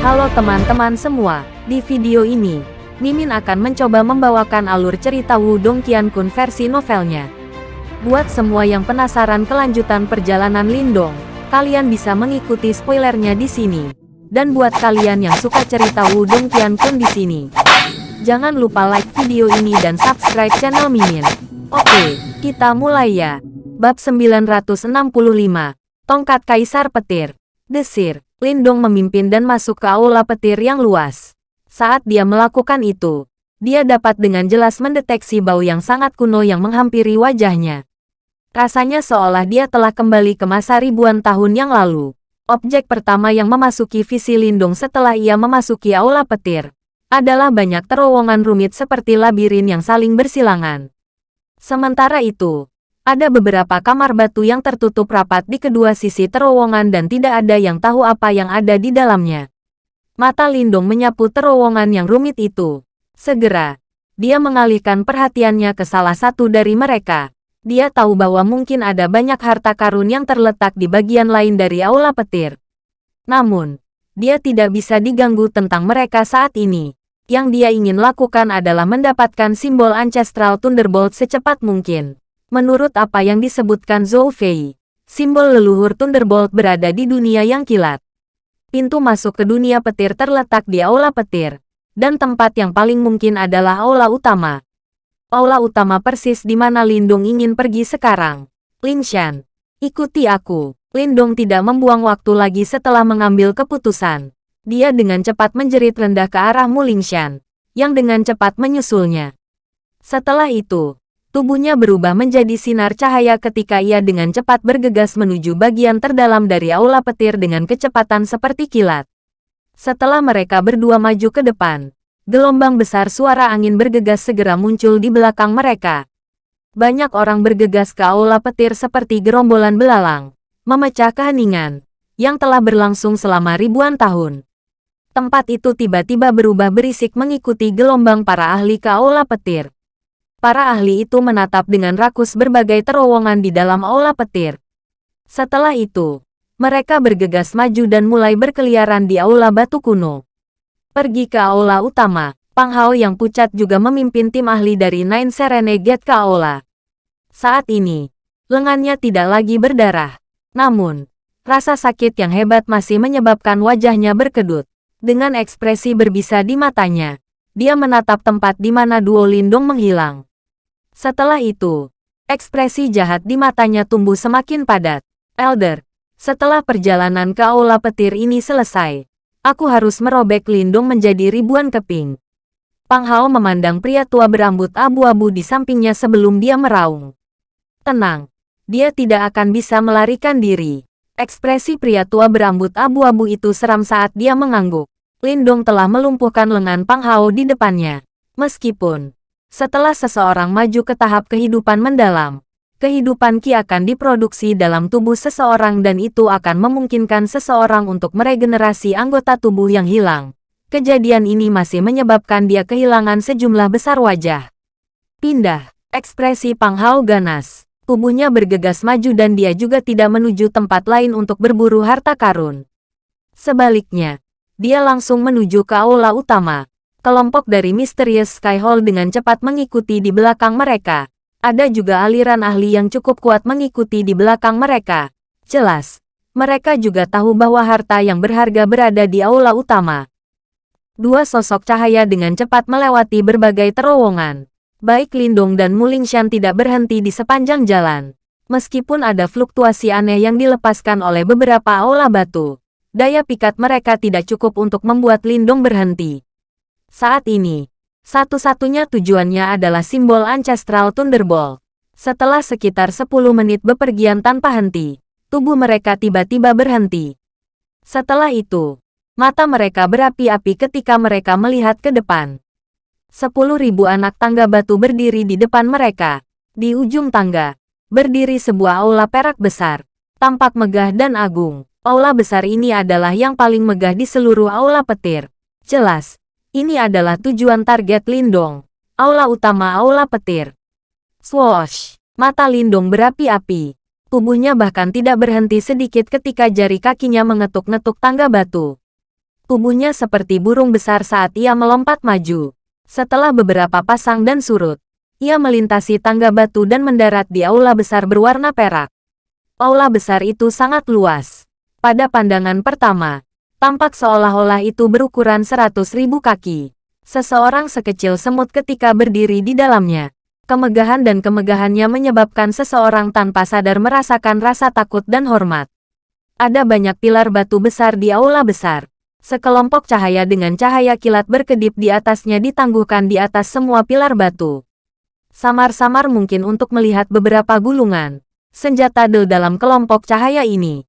Halo teman-teman semua, di video ini, Mimin akan mencoba membawakan alur cerita Wudong Qiankun versi novelnya. Buat semua yang penasaran kelanjutan perjalanan Lindong, kalian bisa mengikuti spoilernya di sini. Dan buat kalian yang suka cerita Wudong Qiankun di sini, jangan lupa like video ini dan subscribe channel Mimin. Oke, kita mulai ya. Bab 965, Tongkat Kaisar Petir. Desir, Lindong memimpin dan masuk ke aula petir yang luas. Saat dia melakukan itu, dia dapat dengan jelas mendeteksi bau yang sangat kuno yang menghampiri wajahnya. Rasanya seolah dia telah kembali ke masa ribuan tahun yang lalu. Objek pertama yang memasuki visi Lindung setelah ia memasuki aula petir adalah banyak terowongan rumit seperti labirin yang saling bersilangan. Sementara itu, ada beberapa kamar batu yang tertutup rapat di kedua sisi terowongan dan tidak ada yang tahu apa yang ada di dalamnya. Mata Lindung menyapu terowongan yang rumit itu. Segera, dia mengalihkan perhatiannya ke salah satu dari mereka. Dia tahu bahwa mungkin ada banyak harta karun yang terletak di bagian lain dari aula petir. Namun, dia tidak bisa diganggu tentang mereka saat ini. Yang dia ingin lakukan adalah mendapatkan simbol Ancestral Thunderbolt secepat mungkin. Menurut apa yang disebutkan Zhou Fei, simbol leluhur Thunderbolt berada di dunia yang kilat. Pintu masuk ke dunia petir terletak di aula petir, dan tempat yang paling mungkin adalah aula utama. Aula utama persis di mana Lindung ingin pergi sekarang. Lingshan, ikuti aku. Lindong tidak membuang waktu lagi setelah mengambil keputusan. Dia dengan cepat menjerit rendah ke arah Mulingshan, yang dengan cepat menyusulnya. Setelah itu, Tubuhnya berubah menjadi sinar cahaya ketika ia dengan cepat bergegas menuju bagian terdalam dari aula petir dengan kecepatan seperti kilat. Setelah mereka berdua maju ke depan, gelombang besar suara angin bergegas segera muncul di belakang mereka. Banyak orang bergegas ke aula petir seperti gerombolan belalang, memecah keheningan, yang telah berlangsung selama ribuan tahun. Tempat itu tiba-tiba berubah berisik mengikuti gelombang para ahli ke aula petir para ahli itu menatap dengan rakus berbagai terowongan di dalam aula petir. Setelah itu, mereka bergegas maju dan mulai berkeliaran di aula batu kuno. Pergi ke aula utama, Pang Hao yang pucat juga memimpin tim ahli dari Nine Serene Gate ke aula. Saat ini, lengannya tidak lagi berdarah. Namun, rasa sakit yang hebat masih menyebabkan wajahnya berkedut. Dengan ekspresi berbisa di matanya, dia menatap tempat di mana Duo Lindung menghilang. Setelah itu, ekspresi jahat di matanya tumbuh semakin padat. Elder, setelah perjalanan ke aula petir ini selesai, aku harus merobek lindung menjadi ribuan keping. Pang Hao memandang pria tua berambut abu-abu di sampingnya sebelum dia meraung. Tenang, dia tidak akan bisa melarikan diri. Ekspresi pria tua berambut abu-abu itu seram saat dia mengangguk. Lindong telah melumpuhkan lengan Pang Hao di depannya. Meskipun setelah seseorang maju ke tahap kehidupan mendalam, kehidupan Ki akan diproduksi dalam tubuh seseorang dan itu akan memungkinkan seseorang untuk meregenerasi anggota tubuh yang hilang. Kejadian ini masih menyebabkan dia kehilangan sejumlah besar wajah. Pindah, ekspresi Pang Hao ganas. Tubuhnya bergegas maju dan dia juga tidak menuju tempat lain untuk berburu harta karun. Sebaliknya, dia langsung menuju ke aula utama, kelompok dari Mysterious Sky Hall dengan cepat mengikuti di belakang mereka. Ada juga aliran ahli yang cukup kuat mengikuti di belakang mereka. Jelas, mereka juga tahu bahwa harta yang berharga berada di aula utama. Dua sosok cahaya dengan cepat melewati berbagai terowongan. Baik Lindung dan Mulingshan tidak berhenti di sepanjang jalan. Meskipun ada fluktuasi aneh yang dilepaskan oleh beberapa aula batu, daya pikat mereka tidak cukup untuk membuat Lindung berhenti. Saat ini, satu-satunya tujuannya adalah simbol Ancestral Thunderbolt. Setelah sekitar 10 menit bepergian tanpa henti, tubuh mereka tiba-tiba berhenti. Setelah itu, mata mereka berapi-api ketika mereka melihat ke depan. Sepuluh ribu anak tangga batu berdiri di depan mereka. Di ujung tangga, berdiri sebuah aula perak besar. Tampak megah dan agung. Aula besar ini adalah yang paling megah di seluruh aula petir. Jelas, ini adalah tujuan target Lindong. Aula utama Aula Petir. Swoosh! Mata Lindong berapi-api. Tubuhnya bahkan tidak berhenti sedikit ketika jari kakinya mengetuk-netuk tangga batu. Tubuhnya seperti burung besar saat ia melompat maju. Setelah beberapa pasang dan surut, ia melintasi tangga batu dan mendarat di aula besar berwarna perak. Aula besar itu sangat luas. Pada pandangan pertama, tampak seolah-olah itu berukuran seratus ribu kaki. Seseorang sekecil semut ketika berdiri di dalamnya. Kemegahan dan kemegahannya menyebabkan seseorang tanpa sadar merasakan rasa takut dan hormat. Ada banyak pilar batu besar di aula besar. Sekelompok cahaya dengan cahaya kilat berkedip di atasnya ditangguhkan di atas semua pilar batu. Samar-samar mungkin untuk melihat beberapa gulungan. Senjata del dalam kelompok cahaya ini.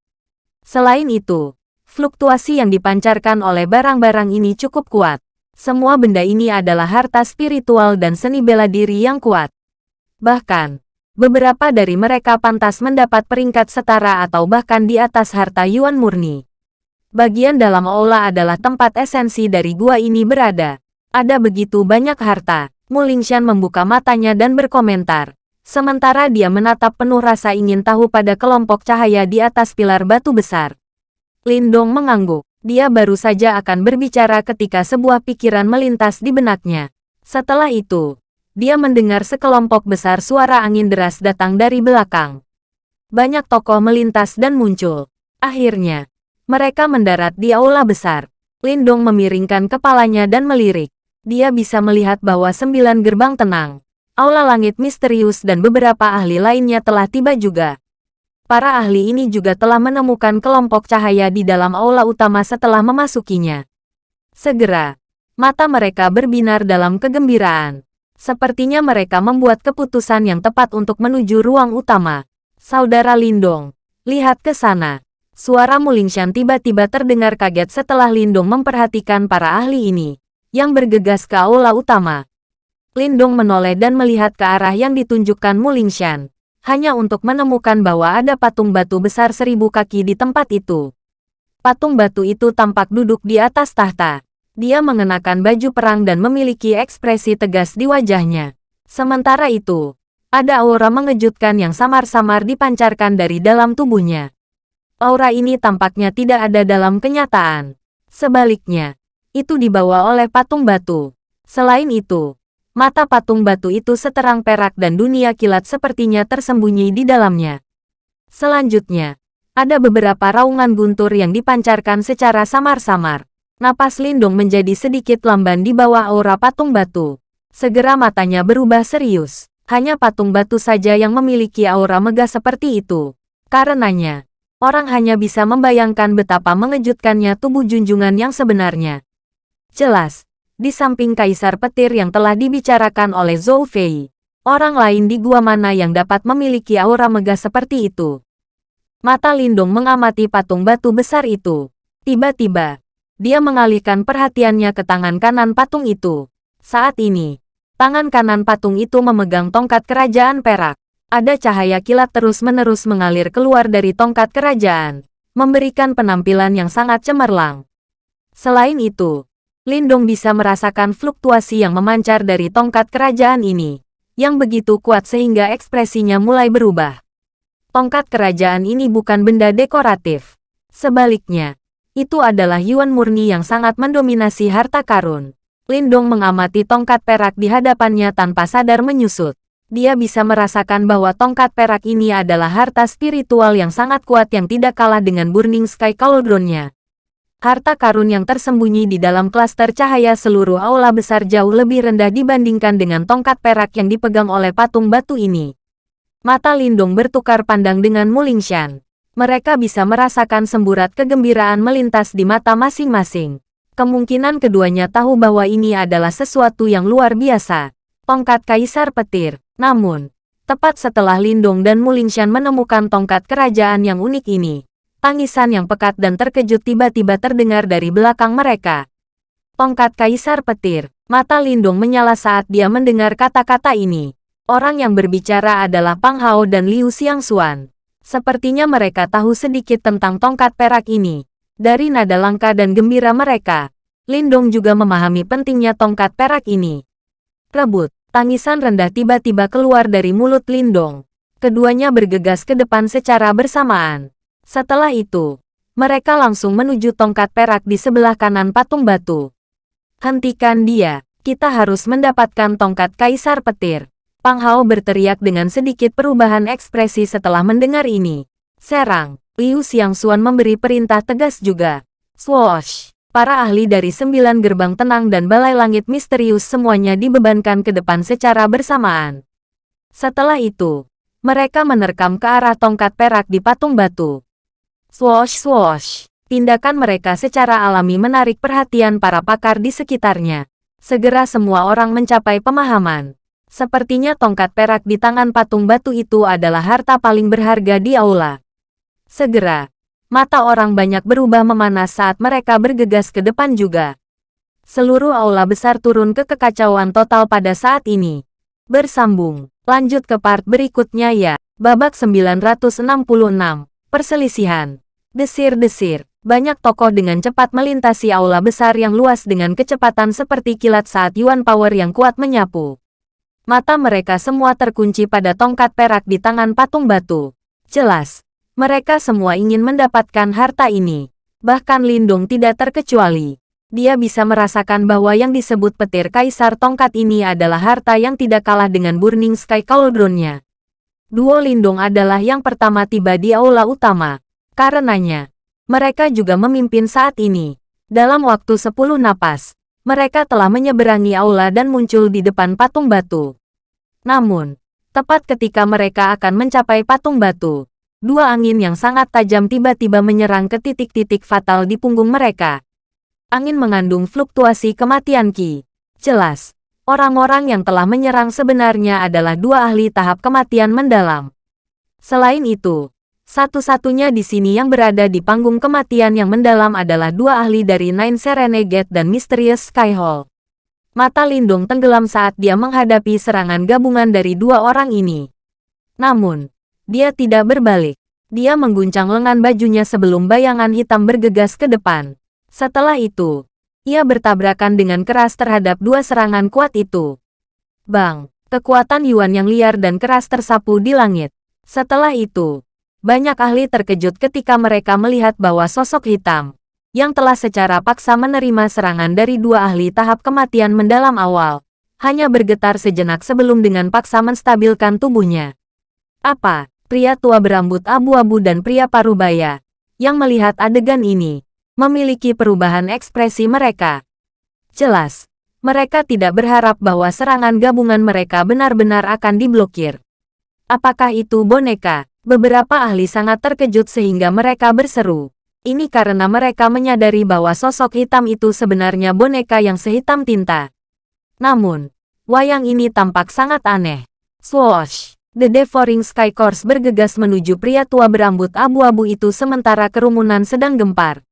Selain itu, fluktuasi yang dipancarkan oleh barang-barang ini cukup kuat. Semua benda ini adalah harta spiritual dan seni bela diri yang kuat. Bahkan, beberapa dari mereka pantas mendapat peringkat setara atau bahkan di atas harta Yuan murni. Bagian dalam aula adalah tempat esensi dari gua ini berada. Ada begitu banyak harta. Mulingshan membuka matanya dan berkomentar. Sementara dia menatap penuh rasa ingin tahu pada kelompok cahaya di atas pilar batu besar. Lindong mengangguk. Dia baru saja akan berbicara ketika sebuah pikiran melintas di benaknya. Setelah itu, dia mendengar sekelompok besar suara angin deras datang dari belakang. Banyak tokoh melintas dan muncul. Akhirnya, mereka mendarat di aula besar. Lindong memiringkan kepalanya dan melirik. Dia bisa melihat bahwa sembilan gerbang tenang. Aula langit misterius dan beberapa ahli lainnya telah tiba juga. Para ahli ini juga telah menemukan kelompok cahaya di dalam aula utama setelah memasukinya. Segera, mata mereka berbinar dalam kegembiraan. Sepertinya mereka membuat keputusan yang tepat untuk menuju ruang utama. Saudara Lindong, lihat ke sana. Suara Mulingshan tiba-tiba terdengar kaget setelah Lindong memperhatikan para ahli ini, yang bergegas ke aula utama. Lindong menoleh dan melihat ke arah yang ditunjukkan Mulingshan, hanya untuk menemukan bahwa ada patung batu besar seribu kaki di tempat itu. Patung batu itu tampak duduk di atas tahta. Dia mengenakan baju perang dan memiliki ekspresi tegas di wajahnya. Sementara itu, ada aura mengejutkan yang samar-samar dipancarkan dari dalam tubuhnya aura ini tampaknya tidak ada dalam kenyataan. Sebaliknya, itu dibawa oleh patung batu. Selain itu, mata patung batu itu seterang perak dan dunia kilat sepertinya tersembunyi di dalamnya. Selanjutnya, ada beberapa raungan guntur yang dipancarkan secara samar-samar. Napas Lindung menjadi sedikit lamban di bawah aura patung batu. Segera matanya berubah serius. Hanya patung batu saja yang memiliki aura megah seperti itu. Karenanya, orang hanya bisa membayangkan betapa mengejutkannya tubuh junjungan yang sebenarnya. Jelas, di samping kaisar petir yang telah dibicarakan oleh Zhou Fei, orang lain di gua mana yang dapat memiliki aura megah seperti itu. Mata Lindung mengamati patung batu besar itu. Tiba-tiba, dia mengalihkan perhatiannya ke tangan kanan patung itu. Saat ini, tangan kanan patung itu memegang tongkat kerajaan perak. Ada cahaya kilat terus-menerus mengalir keluar dari tongkat kerajaan, memberikan penampilan yang sangat cemerlang. Selain itu, Lindong bisa merasakan fluktuasi yang memancar dari tongkat kerajaan ini, yang begitu kuat sehingga ekspresinya mulai berubah. Tongkat kerajaan ini bukan benda dekoratif. Sebaliknya, itu adalah Yuan murni yang sangat mendominasi harta karun. Lindong mengamati tongkat perak di hadapannya tanpa sadar menyusut dia bisa merasakan bahwa tongkat perak ini adalah harta spiritual yang sangat kuat yang tidak kalah dengan Burning Sky Cauldron-nya. Harta karun yang tersembunyi di dalam klaster cahaya seluruh aula besar jauh lebih rendah dibandingkan dengan tongkat perak yang dipegang oleh patung batu ini. Mata Lindung bertukar pandang dengan Mulingshan. Mereka bisa merasakan semburat kegembiraan melintas di mata masing-masing. Kemungkinan keduanya tahu bahwa ini adalah sesuatu yang luar biasa. Tongkat Kaisar Petir namun, tepat setelah Lindong dan Mulingshan menemukan tongkat kerajaan yang unik ini, tangisan yang pekat dan terkejut tiba-tiba terdengar dari belakang mereka. Tongkat Kaisar Petir, mata Lindong menyala saat dia mendengar kata-kata ini. Orang yang berbicara adalah Pang Hao dan Liu Xiangxuan. Sepertinya mereka tahu sedikit tentang tongkat perak ini. Dari nada langka dan gembira mereka, Lindong juga memahami pentingnya tongkat perak ini. Rebut. Tangisan rendah tiba-tiba keluar dari mulut Lindong. Keduanya bergegas ke depan secara bersamaan. Setelah itu, mereka langsung menuju tongkat perak di sebelah kanan patung batu. Hentikan dia, kita harus mendapatkan tongkat kaisar petir. Pang Hao berteriak dengan sedikit perubahan ekspresi setelah mendengar ini. Serang, Liu Xiangxuan memberi perintah tegas juga. Swoosh! Para ahli dari sembilan gerbang tenang dan balai langit misterius semuanya dibebankan ke depan secara bersamaan. Setelah itu, mereka menerkam ke arah tongkat perak di patung batu. Swoosh swoosh. Tindakan mereka secara alami menarik perhatian para pakar di sekitarnya. Segera semua orang mencapai pemahaman. Sepertinya tongkat perak di tangan patung batu itu adalah harta paling berharga di aula. Segera, mata orang banyak berubah memanas saat mereka bergegas ke depan juga. Seluruh aula besar turun ke kekacauan total pada saat ini. Bersambung, lanjut ke part berikutnya ya. Babak 966 Perselisihan. Desir-desir. Banyak tokoh dengan cepat melintasi aula besar yang luas dengan kecepatan seperti kilat saat Yuan Power yang kuat menyapu. Mata mereka semua terkunci pada tongkat perak di tangan patung batu. Jelas, mereka semua ingin mendapatkan harta ini. Bahkan Lindung tidak terkecuali. Dia bisa merasakan bahwa yang disebut petir kaisar tongkat ini adalah harta yang tidak kalah dengan Burning Sky Cauldron-nya. Duo Lindung adalah yang pertama tiba di aula utama. Karenanya, mereka juga memimpin saat ini. Dalam waktu 10 napas, mereka telah menyeberangi aula dan muncul di depan patung batu. Namun, tepat ketika mereka akan mencapai patung batu, dua angin yang sangat tajam tiba-tiba menyerang ke titik-titik fatal di punggung mereka. Angin mengandung fluktuasi kematian Ki. Jelas, Orang-orang yang telah menyerang sebenarnya adalah dua ahli tahap kematian mendalam. Selain itu, satu-satunya di sini yang berada di panggung kematian yang mendalam adalah dua ahli dari Nine Serenegate dan Mysterious Sky Hall. Mata Lindung tenggelam saat dia menghadapi serangan gabungan dari dua orang ini. Namun, dia tidak berbalik. Dia mengguncang lengan bajunya sebelum bayangan hitam bergegas ke depan. Setelah itu, ia bertabrakan dengan keras terhadap dua serangan kuat itu. Bang, kekuatan Yuan yang liar dan keras tersapu di langit. Setelah itu, banyak ahli terkejut ketika mereka melihat bahwa sosok hitam, yang telah secara paksa menerima serangan dari dua ahli tahap kematian mendalam awal, hanya bergetar sejenak sebelum dengan paksa menstabilkan tubuhnya. Apa, pria tua berambut abu-abu dan pria parubaya, yang melihat adegan ini, memiliki perubahan ekspresi mereka. Jelas, mereka tidak berharap bahwa serangan gabungan mereka benar-benar akan diblokir. Apakah itu boneka? Beberapa ahli sangat terkejut sehingga mereka berseru. Ini karena mereka menyadari bahwa sosok hitam itu sebenarnya boneka yang sehitam tinta. Namun, wayang ini tampak sangat aneh. Swoosh! The Devouring Sky Course bergegas menuju pria tua berambut abu-abu itu sementara kerumunan sedang gempar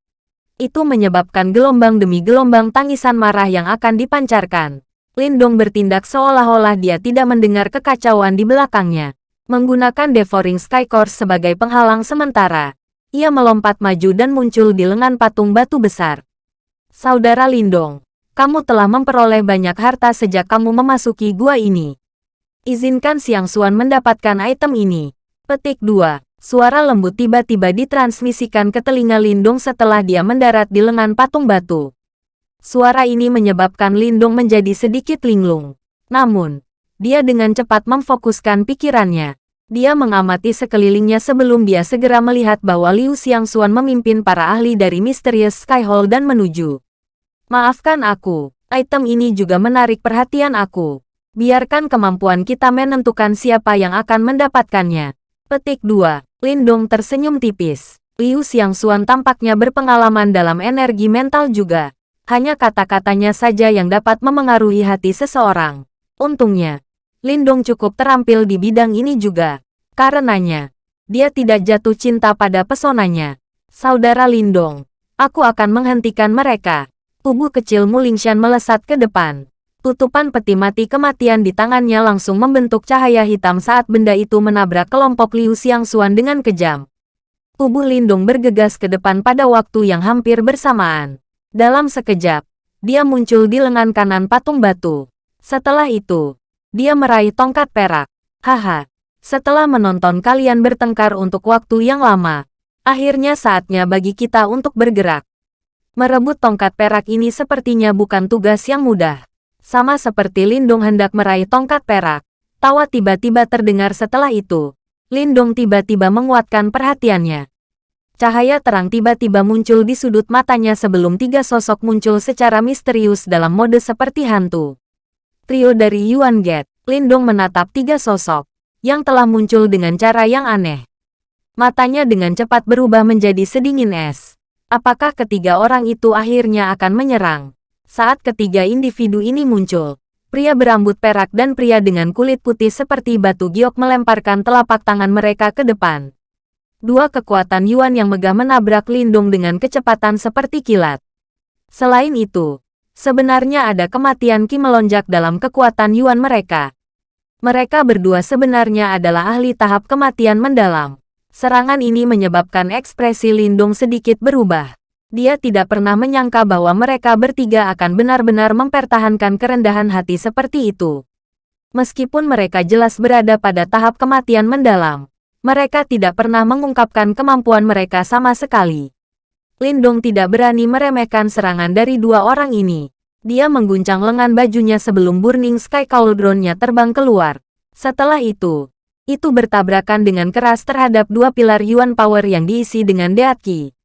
itu menyebabkan gelombang demi gelombang tangisan marah yang akan dipancarkan. Lindong bertindak seolah-olah dia tidak mendengar kekacauan di belakangnya. Menggunakan Devouring Sky Course sebagai penghalang sementara, ia melompat maju dan muncul di lengan patung batu besar. Saudara Lindong, kamu telah memperoleh banyak harta sejak kamu memasuki gua ini. Izinkan Siang Suan mendapatkan item ini. Petik 2. Suara lembut tiba-tiba ditransmisikan ke telinga Lindung setelah dia mendarat di lengan patung batu. Suara ini menyebabkan Lindung menjadi sedikit linglung. Namun, dia dengan cepat memfokuskan pikirannya. Dia mengamati sekelilingnya sebelum dia segera melihat bahwa Liu Xiangxuan memimpin para ahli dari Mysterious Sky Hall dan menuju. Maafkan aku, item ini juga menarik perhatian aku. Biarkan kemampuan kita menentukan siapa yang akan mendapatkannya. Petik 2. Lindong tersenyum tipis. Liu Xiangxuan tampaknya berpengalaman dalam energi mental juga. Hanya kata-katanya saja yang dapat memengaruhi hati seseorang. Untungnya, Lindong cukup terampil di bidang ini juga. Karenanya, dia tidak jatuh cinta pada pesonanya. Saudara Lindong, aku akan menghentikan mereka. Tubuh kecil Mulingshan melesat ke depan. Tutupan peti mati kematian di tangannya langsung membentuk cahaya hitam saat benda itu menabrak kelompok Liu Xiangxuan dengan kejam. Tubuh Lindung bergegas ke depan pada waktu yang hampir bersamaan. Dalam sekejap, dia muncul di lengan kanan patung batu. Setelah itu, dia meraih tongkat perak. Haha, setelah menonton kalian bertengkar untuk waktu yang lama, Akhirnya saatnya bagi kita untuk bergerak. Merebut tongkat perak ini sepertinya bukan tugas yang mudah. Sama seperti Lindung hendak meraih tongkat perak. Tawa tiba-tiba terdengar setelah itu. Lindung tiba-tiba menguatkan perhatiannya. Cahaya terang tiba-tiba muncul di sudut matanya sebelum tiga sosok muncul secara misterius dalam mode seperti hantu. Trio dari Yuan Get, Lindong menatap tiga sosok yang telah muncul dengan cara yang aneh. Matanya dengan cepat berubah menjadi sedingin es. Apakah ketiga orang itu akhirnya akan menyerang? Saat ketiga individu ini muncul, pria berambut perak dan pria dengan kulit putih seperti batu giok melemparkan telapak tangan mereka ke depan. Dua kekuatan Yuan yang megah menabrak Lindung dengan kecepatan seperti kilat. Selain itu, sebenarnya ada kematian Ki melonjak dalam kekuatan Yuan mereka. Mereka berdua sebenarnya adalah ahli tahap kematian mendalam. Serangan ini menyebabkan ekspresi Lindung sedikit berubah. Dia tidak pernah menyangka bahwa mereka bertiga akan benar-benar mempertahankan kerendahan hati seperti itu. Meskipun mereka jelas berada pada tahap kematian mendalam, mereka tidak pernah mengungkapkan kemampuan mereka sama sekali. Lindung tidak berani meremehkan serangan dari dua orang ini. Dia mengguncang lengan bajunya sebelum Burning Sky Cauldron-nya terbang keluar. Setelah itu, itu bertabrakan dengan keras terhadap dua pilar Yuan Power yang diisi dengan Deat Qi.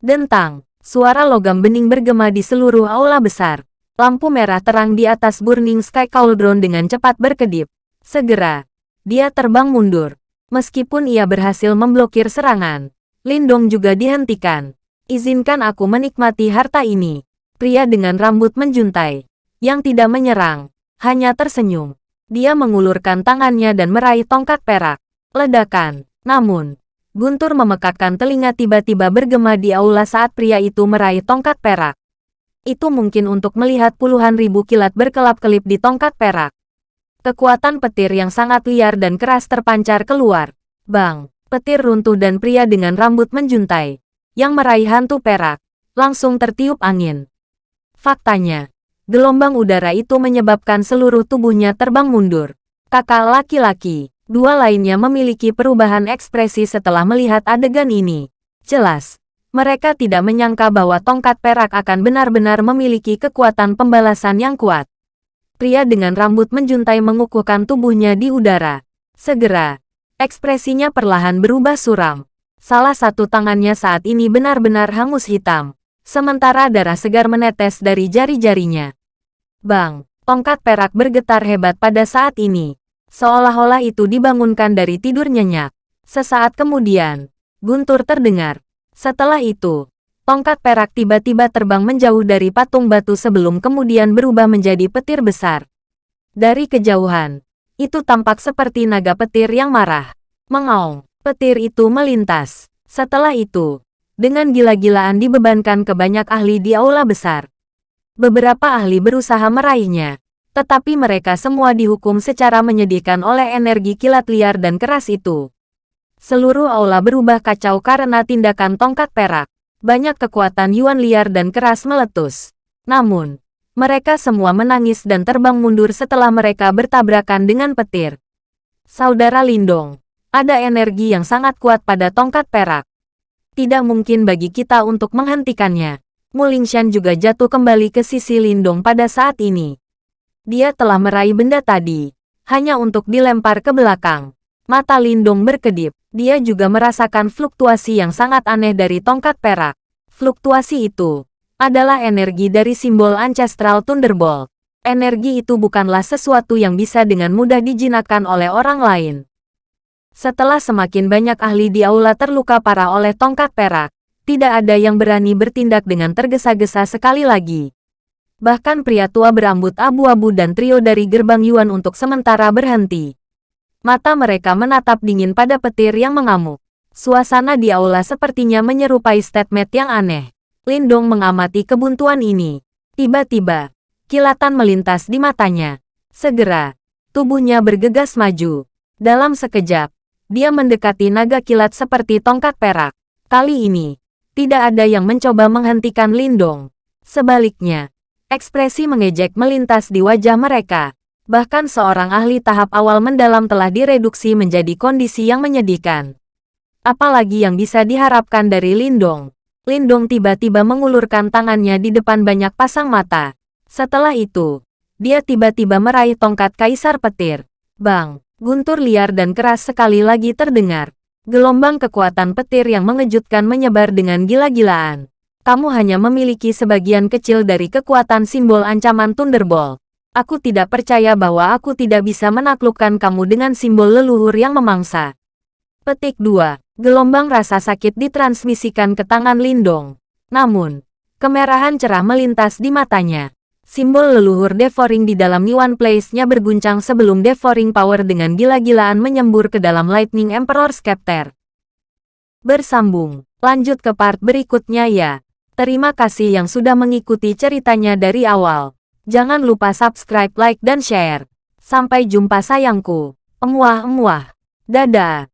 Dentang, suara logam bening bergema di seluruh aula besar. Lampu merah terang di atas Burning Sky Cauldron dengan cepat berkedip. Segera, dia terbang mundur. Meskipun ia berhasil memblokir serangan, Lindong juga dihentikan. Izinkan aku menikmati harta ini. Pria dengan rambut menjuntai, yang tidak menyerang, hanya tersenyum. Dia mengulurkan tangannya dan meraih tongkat perak. Ledakan. Namun, Guntur memekakkan telinga tiba-tiba bergema di aula saat pria itu meraih tongkat perak. Itu mungkin untuk melihat puluhan ribu kilat berkelap-kelip di tongkat perak. Kekuatan petir yang sangat liar dan keras terpancar keluar. Bang, petir runtuh dan pria dengan rambut menjuntai, yang meraih hantu perak, langsung tertiup angin. Faktanya, Gelombang udara itu menyebabkan seluruh tubuhnya terbang mundur. Kakak laki-laki, dua lainnya memiliki perubahan ekspresi setelah melihat adegan ini. Jelas, mereka tidak menyangka bahwa tongkat perak akan benar-benar memiliki kekuatan pembalasan yang kuat. Pria dengan rambut menjuntai mengukuhkan tubuhnya di udara. Segera, ekspresinya perlahan berubah suram. Salah satu tangannya saat ini benar-benar hangus hitam, sementara darah segar menetes dari jari-jarinya. Bang, tongkat perak bergetar hebat pada saat ini. Seolah-olah itu dibangunkan dari tidur nyenyak. Sesaat kemudian, guntur terdengar. Setelah itu, tongkat perak tiba-tiba terbang menjauh dari patung batu sebelum kemudian berubah menjadi petir besar. Dari kejauhan, itu tampak seperti naga petir yang marah. Mengaung, petir itu melintas. Setelah itu, dengan gila-gilaan dibebankan ke banyak ahli di aula besar. Beberapa ahli berusaha meraihnya, tetapi mereka semua dihukum secara menyedihkan oleh energi kilat liar dan keras itu. Seluruh aula berubah kacau karena tindakan tongkat perak. Banyak kekuatan Yuan liar dan keras meletus. Namun, mereka semua menangis dan terbang mundur setelah mereka bertabrakan dengan petir. Saudara Lindong, ada energi yang sangat kuat pada tongkat perak. Tidak mungkin bagi kita untuk menghentikannya. Mulingshan juga jatuh kembali ke sisi Lindong pada saat ini. Dia telah meraih benda tadi, hanya untuk dilempar ke belakang. Mata Lindong berkedip. Dia juga merasakan fluktuasi yang sangat aneh dari tongkat perak. Fluktuasi itu adalah energi dari simbol Ancestral Thunderbolt. Energi itu bukanlah sesuatu yang bisa dengan mudah dijinakkan oleh orang lain. Setelah semakin banyak ahli di aula terluka parah oleh tongkat perak, tidak ada yang berani bertindak dengan tergesa-gesa sekali lagi. Bahkan pria tua berambut abu-abu dan trio dari gerbang Yuan untuk sementara berhenti. Mata mereka menatap dingin pada petir yang mengamuk. Suasana di aula sepertinya menyerupai statement yang aneh. Lindong mengamati kebuntuan ini. Tiba-tiba, kilatan melintas di matanya. Segera, tubuhnya bergegas maju. Dalam sekejap, dia mendekati naga kilat seperti tongkat perak. Kali ini, tidak ada yang mencoba menghentikan Lindong. Sebaliknya, ekspresi mengejek melintas di wajah mereka. Bahkan seorang ahli tahap awal mendalam telah direduksi menjadi kondisi yang menyedihkan. Apalagi yang bisa diharapkan dari Lindong. Lindong tiba-tiba mengulurkan tangannya di depan banyak pasang mata. Setelah itu, dia tiba-tiba meraih tongkat kaisar petir. Bang, guntur liar dan keras sekali lagi terdengar. Gelombang kekuatan petir yang mengejutkan menyebar dengan gila-gilaan. Kamu hanya memiliki sebagian kecil dari kekuatan simbol ancaman Thunderbolt. Aku tidak percaya bahwa aku tidak bisa menaklukkan kamu dengan simbol leluhur yang memangsa. Petik 2. Gelombang rasa sakit ditransmisikan ke tangan Lindong. Namun, kemerahan cerah melintas di matanya. Simbol leluhur devouring di dalam Yuan Place-nya berguncang sebelum devouring power dengan gila-gilaan menyembur ke dalam Lightning Emperor Scepter. Bersambung, lanjut ke part berikutnya ya. Terima kasih yang sudah mengikuti ceritanya dari awal. Jangan lupa subscribe, like, dan share. Sampai jumpa sayangku. Emuah-emuah. Dadah.